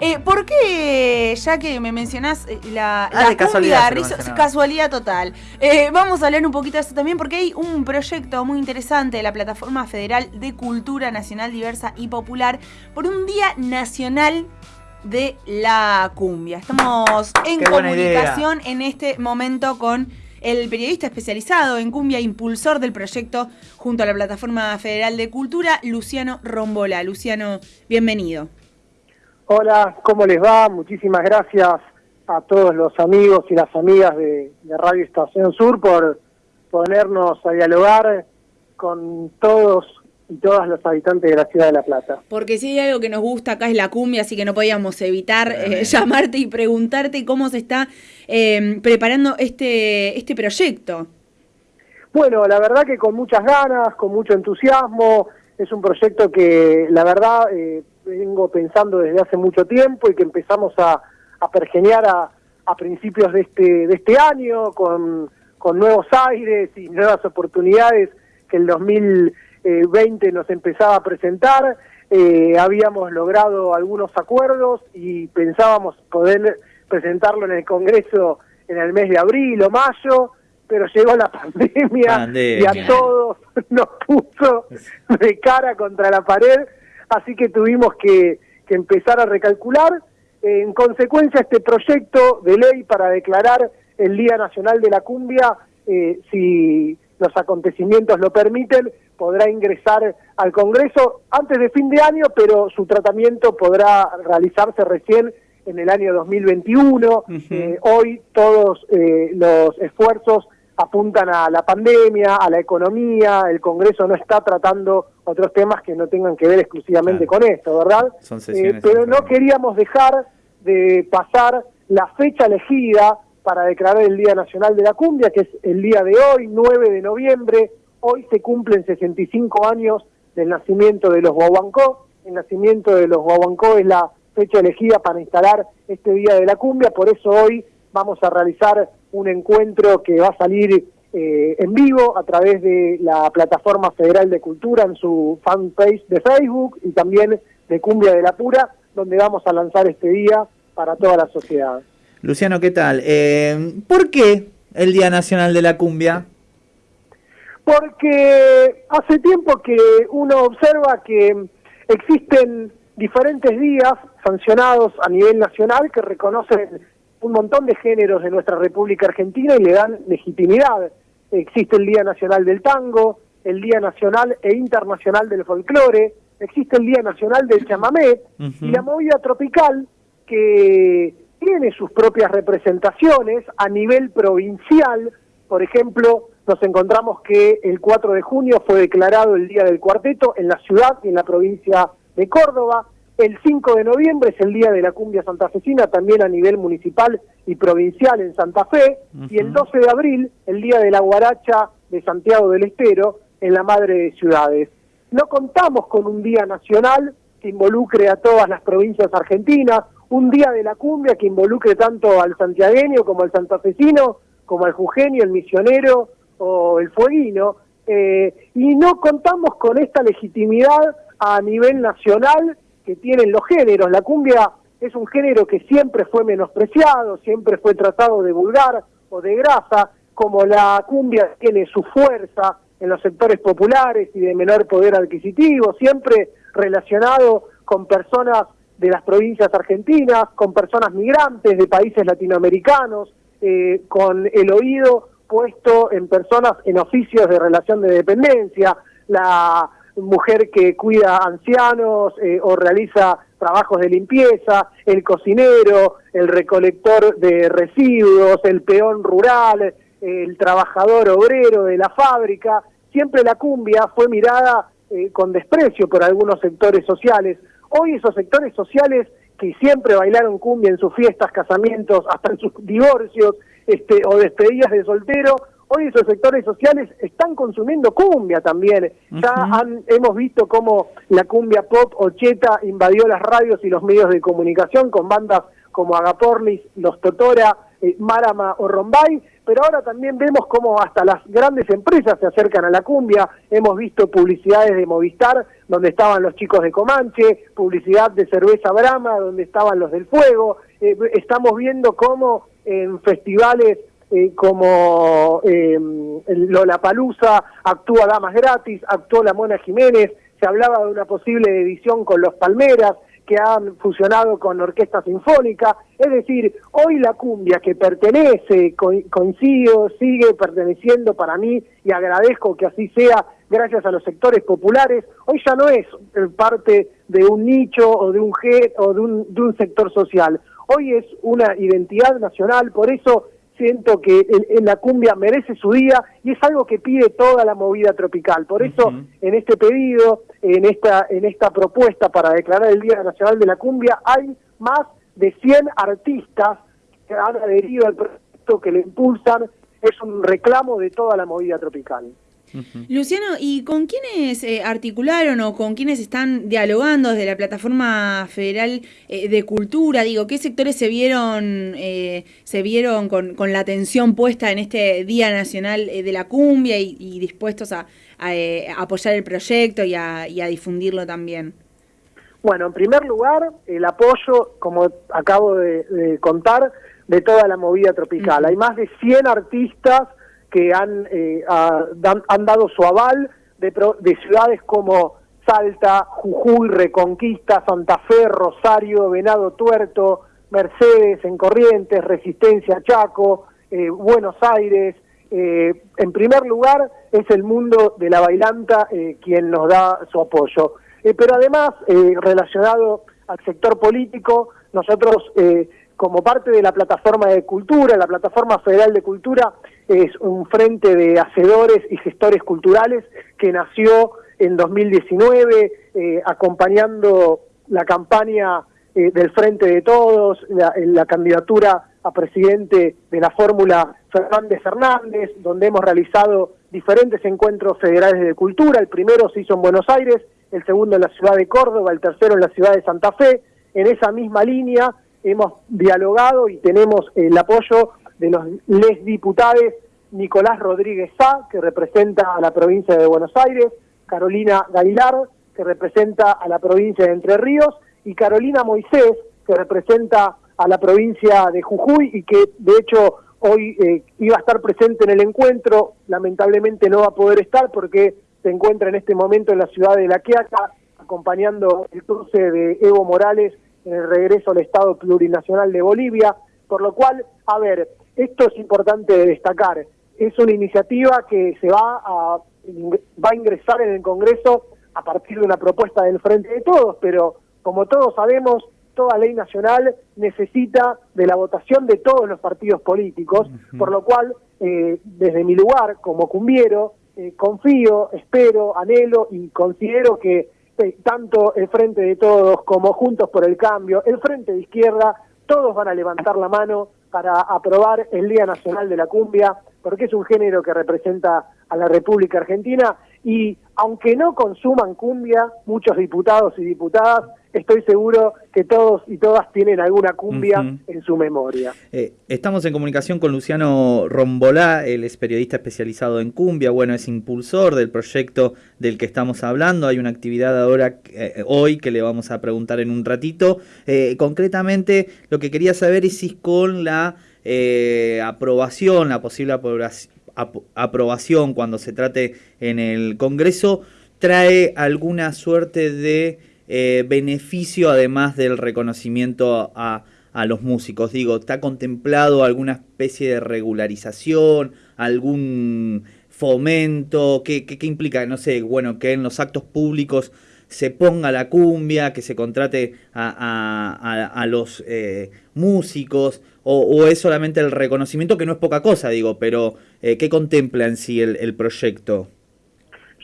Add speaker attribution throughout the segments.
Speaker 1: Eh, ¿Por qué, ya que me mencionás eh, la,
Speaker 2: Ah,
Speaker 1: la
Speaker 2: de casualidad
Speaker 1: cumbia, rizo- casualidad total? Eh, vamos a hablar un poquito de esto también porque hay un proyecto muy interesante de la Plataforma Federal de Cultura Nacional Diversa y Popular por un Día Nacional de la Cumbia. Estamos en
Speaker 2: Qué
Speaker 1: comunicación en este momento con el periodista especializado en cumbia, impulsor del proyecto junto a la Plataforma Federal de Cultura, Luciano Rombola. Luciano, bienvenido.
Speaker 3: Hola, ¿cómo les va? Muchísimas gracias a todos los amigos y las amigas de, de Radio Estación Sur por ponernos a dialogar con todos y todas los habitantes de la ciudad de La Plata.
Speaker 1: Porque si hay algo que nos gusta acá es la cumbia, así que no podíamos evitar eh, llamarte y preguntarte cómo se está eh, preparando este, este proyecto.
Speaker 3: Bueno, la verdad que con muchas ganas, con mucho entusiasmo, es un proyecto que la verdad eh, vengo pensando desde hace mucho tiempo y que empezamos a, a pergeñar a, a principios de este, de este año con, con nuevos aires y nuevas oportunidades que el 2020 nos empezaba a presentar. Eh, habíamos logrado algunos acuerdos y pensábamos poder presentarlo en el Congreso en el mes de abril o mayo, pero llegó la pandemia, y a todos nos puso de cara contra la pared, así que tuvimos que, que empezar a recalcular. En consecuencia, este proyecto de ley para declarar el Día Nacional de la Cumbia, eh, si los acontecimientos lo permiten, podrá ingresar al Congreso antes de fin de año, pero su tratamiento podrá realizarse recién en el año 2021. Eh, hoy todos eh, los esfuerzos apuntan a la pandemia, a la economía, el Congreso no está tratando otros temas que no tengan que ver exclusivamente
Speaker 2: Claro.
Speaker 3: con esto, ¿verdad?
Speaker 2: Son sesiones
Speaker 3: Eh, pero no queríamos dejar de pasar la fecha elegida para declarar el Día Nacional de la Cumbia, que es el día de hoy, 9 de noviembre. Hoy se cumplen 65 años del nacimiento de los Guaguancó. El nacimiento de los Guaguancó es la fecha elegida para instalar este Día de la Cumbia, por eso hoy vamos a realizar un encuentro que va a salir eh, en vivo a través de la Plataforma Federal de Cultura en su fanpage de Facebook y también de Cumbia de la Pura, donde vamos a lanzar este día para toda la sociedad.
Speaker 2: Luciano, ¿qué tal? Eh, ¿Por qué el Día Nacional de la Cumbia?
Speaker 3: Porque hace tiempo que uno observa que existen diferentes días sancionados a nivel nacional que reconocen un montón de géneros de nuestra República Argentina y le dan legitimidad. Existe el Día Nacional del Tango, el Día Nacional e Internacional del Folclore, existe el Día Nacional del Chamamé y la movida tropical que tiene sus propias representaciones a nivel provincial. Por ejemplo, nos encontramos que el 4 de junio fue declarado el Día del Cuarteto en la ciudad y en la provincia de Córdoba. El 5 de noviembre es el Día de la Cumbia Santafesina, también a nivel municipal y provincial en Santa Fe. Y el
Speaker 2: Ujú.
Speaker 3: 12 de abril, el Día de la Guaracha de Santiago del Estero, en la Madre de Ciudades. No contamos con un día nacional que involucre a todas las provincias argentinas, un día de la cumbia que involucre tanto al santiagueño como al santafesino, como al jujeño, el misionero o el fueguino, eh, y no contamos con esta legitimidad a nivel nacional que tienen los géneros. La cumbia es un género que siempre fue menospreciado, siempre fue tratado de vulgar o de grasa, como la cumbia tiene su fuerza en los sectores populares y de menor poder adquisitivo, siempre relacionado con personas de las provincias argentinas, con personas migrantes de países latinoamericanos, eh, con el oído puesto en personas en oficios de relación de dependencia, la mujer que cuida ancianos eh, o realiza trabajos de limpieza, el cocinero, el recolector de residuos, el peón rural, el trabajador obrero de la fábrica, siempre la cumbia fue mirada eh, con desprecio por algunos sectores sociales. Hoy esos sectores sociales que siempre bailaron cumbia en sus fiestas, casamientos, hasta en sus divorcios este, o despedidas de soltero, hoy esos sectores sociales están consumiendo cumbia también. Ya han- hemos visto cómo la cumbia pop o cheta invadió las radios y los medios de comunicación con bandas como Agapornis, Los Totora, eh, Marama o Rombay, pero ahora también vemos cómo hasta las grandes empresas se acercan a la cumbia. Hemos visto publicidades de Movistar donde estaban los chicos de Comanche, publicidad de cerveza Brahma donde estaban los del Fuego. Eh, estamos viendo cómo en festivales eh, como eh, Lollapalooza actúa Damas Gratis, actuó la Mona Jiménez, se hablaba de una posible edición con los Palmeras, que han fusionado con Orquesta Sinfónica, es decir, hoy la cumbia que pertenece, coincido, sigue perteneciendo para mí y agradezco que así sea gracias a los sectores populares, hoy ya no es parte de un nicho o de un o de un, de un sector social, hoy es una identidad nacional, por eso siento que en, la cumbia merece su día y es algo que pide toda la movida tropical. Por eso, en este pedido, en esta, en esta propuesta para declarar el Día Nacional de la Cumbia, hay más de 100 artistas que han adherido al proyecto, que le impulsan. Es un reclamo de toda la movida tropical.
Speaker 1: Luciano, ¿y con quiénes eh, articularon o con quiénes están dialogando desde la plataforma federal eh, de cultura? Digo, ¿qué sectores se vieron eh, se vieron con, la atención puesta en este Día Nacional de la Cumbia y, dispuestos a, apoyar el proyecto y a, difundirlo también?
Speaker 3: Bueno, en primer lugar, el apoyo, como acabo de, contar, de toda la movida tropical. Hay más de 100 artistas que han, eh, han dado su aval de, de ciudades como Salta, Jujuy, Reconquista, Santa Fe, Rosario, Venado Tuerto, Mercedes, en Corrientes, Resistencia, Chaco, eh, Buenos Aires. Eh, en primer lugar, es el mundo de la bailanta quien nos da su apoyo. pero además, relacionado al sector político, nosotros como parte de la plataforma de cultura, la plataforma federal de cultura, es un frente de hacedores y gestores culturales que nació en 2019 eh, acompañando la campaña eh, del Frente de Todos, la, la candidatura a presidente de la fórmula Fernández Fernández, donde hemos realizado diferentes encuentros federales de cultura. El primero se hizo en Buenos Aires, el segundo en la ciudad de Córdoba, el tercero en la ciudad de Santa Fe. En esa misma línea hemos dialogado y tenemos el apoyo de los les diputados Nicolás Rodríguez Sá, que representa a la provincia de Buenos Aires, Carolina Gailar, que representa a la provincia de Entre Ríos, y Carolina Moisés, que representa a la provincia de Jujuy y que de hecho hoy eh, iba a estar presente en el encuentro, lamentablemente no va a poder estar porque se encuentra en este momento en la ciudad de La Quiaca acompañando el cruce de Evo Morales en el regreso al Estado Plurinacional de Bolivia, por lo cual, a ver, esto es importante destacar, es una iniciativa que se va a, va a ingresar en el Congreso a partir de una propuesta del Frente de Todos, pero como todos sabemos, toda ley nacional necesita de la votación de todos los partidos políticos, por lo cual, eh, desde mi lugar como cumbiero, eh, confío, espero, anhelo y considero que tanto el Frente de Todos como Juntos por el Cambio, el Frente de Izquierda, todos van a levantar la mano para aprobar el Día Nacional de la Cumbia, porque es un género que representa a la República Argentina y aunque no consuman cumbia, muchos diputados y diputadas estoy seguro que todos y todas tienen alguna cumbia en su memoria.
Speaker 2: Eh, estamos en comunicación con Luciano Rombolá, él es periodista especializado en cumbia, bueno, es impulsor del proyecto del que estamos hablando, hay una actividad ahora, eh, hoy, que le vamos a preguntar en un ratito. Eh, concretamente, lo que quería saber es si con la aprobación, la posible aprobación cuando se trate en el Congreso, trae alguna suerte de eh, beneficio además del reconocimiento a, los músicos? Digo, ¿está contemplado alguna especie de regularización, algún fomento? ¿Qué, qué, implica? No sé, bueno, que en los actos públicos se ponga la cumbia, que se contrate a, los eh, músicos, o, es solamente el reconocimiento, que no es poca cosa, digo, pero eh, ¿qué contempla en sí el proyecto?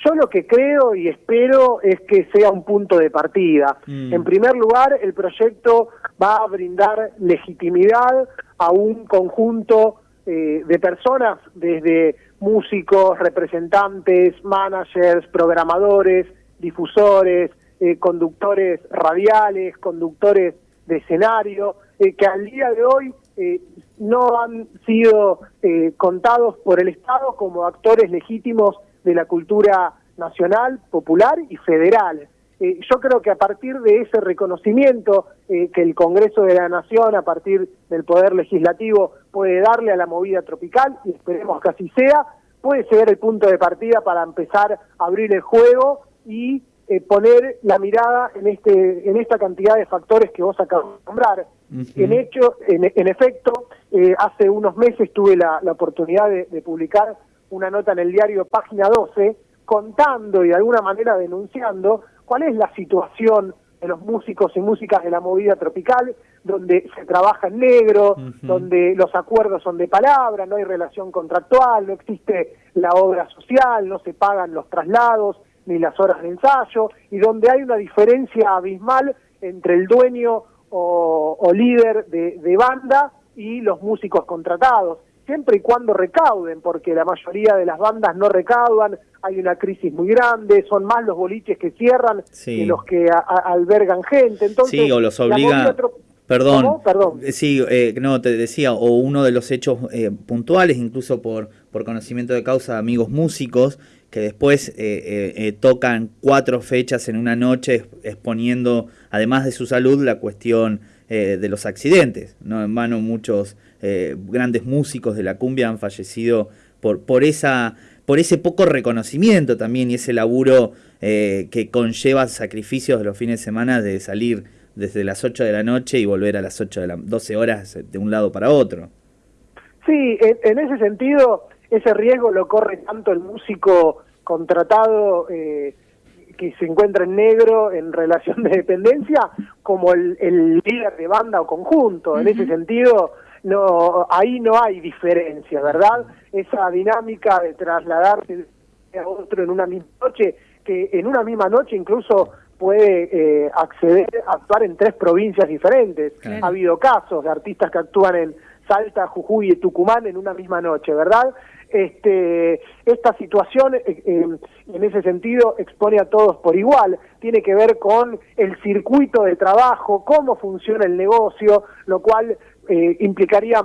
Speaker 3: Yo lo que creo y espero es que sea un punto de partida. Mm. En primer lugar, el proyecto va a brindar legitimidad a un conjunto eh, de personas, desde músicos, representantes, managers, programadores, difusores, eh, conductores radiales, conductores de escenario, eh, que al día de hoy eh, no han sido eh, contados por el Estado como actores legítimos de la cultura nacional, popular y federal. Eh, yo creo que a partir de ese reconocimiento que el Congreso de la Nación, a partir del Poder Legislativo, puede darle a la movida tropical, y esperemos que así sea, puede ser el punto de partida para empezar a abrir el juego y poner la mirada en, este, en esta cantidad de factores que vos acabas de nombrar en hecho, en, efecto, eh, hace unos meses tuve la, oportunidad de, publicar una nota en el diario Página 12 contando y de alguna manera denunciando cuál es la situación de los músicos y músicas de la movida tropical, donde se trabaja en negro, donde los acuerdos son de palabra, no hay relación contractual, no existe la obra social, no se pagan los traslados ni las horas de ensayo, y donde hay una diferencia abismal entre el dueño o, líder de, banda y los músicos contratados, siempre y cuando recauden, porque la mayoría de las bandas no recaudan, hay una crisis muy grande, son más los boliches que cierran que los que albergan gente. Entonces,
Speaker 2: sí, o los obliga... Perdón, Perdón. Eh, sí, eh, no, te decía, o uno de los hechos eh, puntuales, incluso por, por conocimiento de causa de amigos músicos, que después tocan cuatro fechas en una noche exponiendo, además de su salud, la cuestión de los accidentes. No en vano muchos grandes músicos de la cumbia han fallecido por, por, esa, por ese poco reconocimiento también y ese laburo que conlleva sacrificios de los fines de semana de salir desde las 8 de la noche y volver a las 8 de las 12 horas de un lado para otro.
Speaker 3: Sí, en, ese sentido, ese riesgo lo corre tanto el músico contratado eh, que se encuentra en negro en relación de dependencia como el, líder de banda o conjunto. En ese sentido, no ahí no hay diferencia, ¿verdad? Esa dinámica de trasladarse a otro en una misma noche, que en una misma noche incluso puede eh, acceder a actuar en tres provincias diferentes. Ha habido casos de artistas que actúan en Salta, Jujuy y Tucumán en una misma noche, ¿verdad? Este, esta situación, eh, en ese sentido, expone a todos por igual. Tiene que ver con el circuito de trabajo, cómo funciona el negocio, lo cual eh, implicaría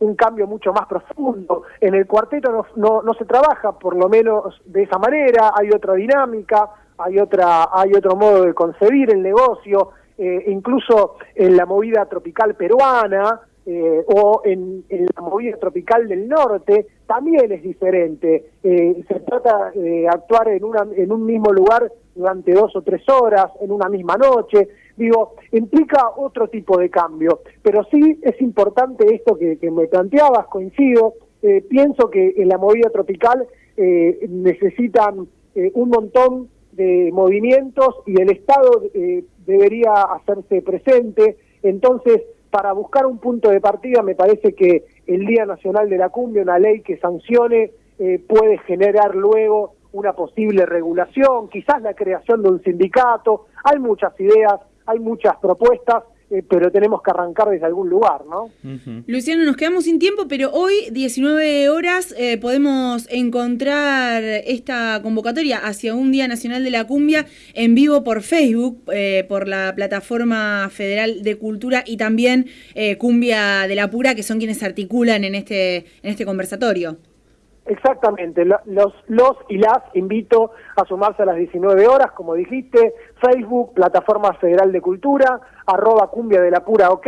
Speaker 3: un cambio mucho más profundo. En el cuarteto no, no, no se trabaja, por lo menos de esa manera, hay otra dinámica hay otra hay otro modo de concebir el negocio eh, incluso en la movida tropical peruana eh, o en, la movida tropical del norte también es diferente. Eh, se trata de actuar en una en un mismo lugar durante dos o tres horas en una misma noche. Digo implica otro tipo de cambio. Pero sí es importante esto que, me planteabas coincido. Pienso que en la movida tropical necesitan un montón de movimientos y el Estado eh, debería hacerse presente. Entonces, para buscar un punto de partida, me parece que el Día Nacional de la Cumbia, una ley que sancione, eh, puede generar luego una posible regulación, quizás la creación de un sindicato. Hay muchas ideas, hay muchas propuestas eh, pero tenemos que arrancar desde algún lugar, ¿no?
Speaker 1: Luciano, nos quedamos sin tiempo, pero hoy, 19 horas, eh, podemos encontrar esta convocatoria hacia un Día Nacional de la Cumbia en vivo por Facebook, eh, por la Plataforma Federal de Cultura y también Cumbia de la Pura, que son quienes articulan en este, en este conversatorio.
Speaker 3: Exactamente, los, los y las invito a sumarse a las 19 horas, como dijiste, Facebook, Plataforma Federal de Cultura, arroba cumbia de la pura ok,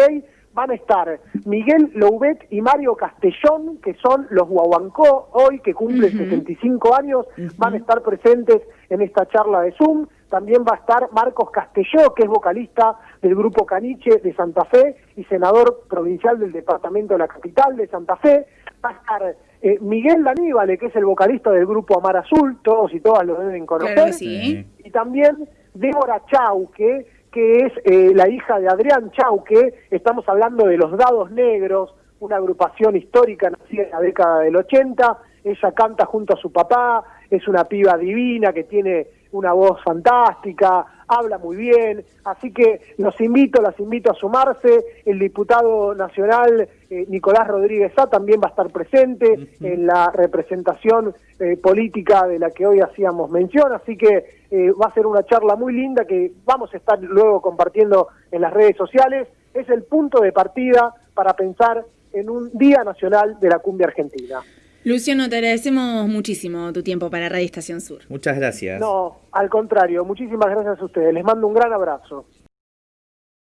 Speaker 3: van a estar Miguel Loubet y Mario Castellón, que son los Guaguancó, hoy que cumplen 65 años, van a estar presentes en esta charla de Zoom. También va a estar Marcos Castelló, que es vocalista del grupo Caniche de Santa Fe y senador provincial del departamento de la capital de Santa Fe. Va a estar eh, Miguel Daníbale, que es el vocalista del grupo Amar Azul, todos y todas lo deben conocer. Y también Débora Chauque, que es eh, la hija de Adrián Chauque, estamos hablando de Los Dados Negros, una agrupación histórica nacida en la década del 80, ella canta junto a su papá, es una piba divina que tiene una voz fantástica, habla muy bien, así que los invito, las invito a sumarse. El diputado nacional eh, Nicolás Rodríguez A también va a estar presente en la representación eh, política de la que hoy hacíamos mención, así que eh, va a ser una charla muy linda que vamos a estar luego compartiendo en las redes sociales. Es el punto de partida para pensar en un Día Nacional de la Cumbia Argentina.
Speaker 1: Luciano, te agradecemos muchísimo tu tiempo para Radio Estación Sur.
Speaker 2: Muchas gracias.
Speaker 3: No, al contrario, muchísimas gracias a ustedes. Les mando un gran abrazo.